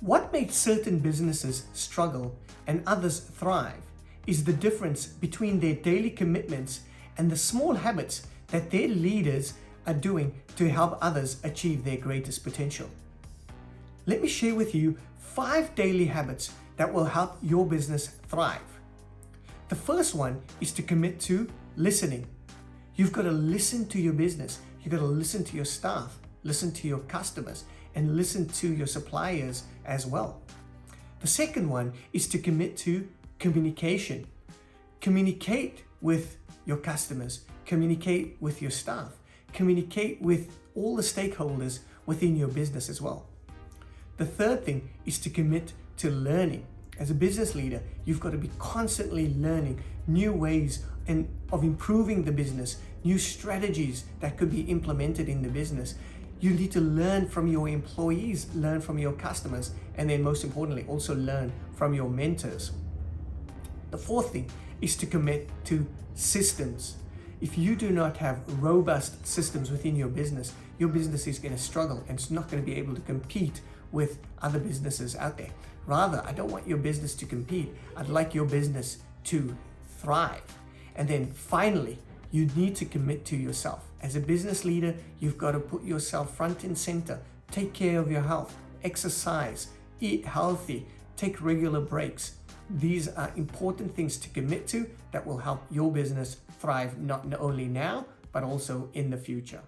What makes certain businesses struggle and others thrive is the difference between their daily commitments and the small habits that their leaders are doing to help others achieve their greatest potential. Let me share with you five daily habits that will help your business thrive. The first one is to commit to listening. You've got to listen to your business. You've got to listen to your staff, listen to your customers, and listen to your suppliers as well. The second one is to commit to communication. Communicate with your customers, communicate with your staff, communicate with all the stakeholders within your business as well. The third thing is to commit to learning. As a business leader, you've got to be constantly learning new ways and of improving the business, new strategies that could be implemented in the business. You need to learn from your employees, learn from your customers, and then most importantly, also learn from your mentors. The fourth thing is to commit to systems. If you do not have robust systems within your business, your business is going to struggle and it's not going to be able to compete with other businesses out there. Rather, I don't want your business to compete. I'd like your business to thrive. And then finally, you need to commit to yourself. As a business leader, you've got to put yourself front and center. Take care of your health, exercise, eat healthy, take regular breaks. These are important things to commit to that will help your business thrive not only now, but also in the future.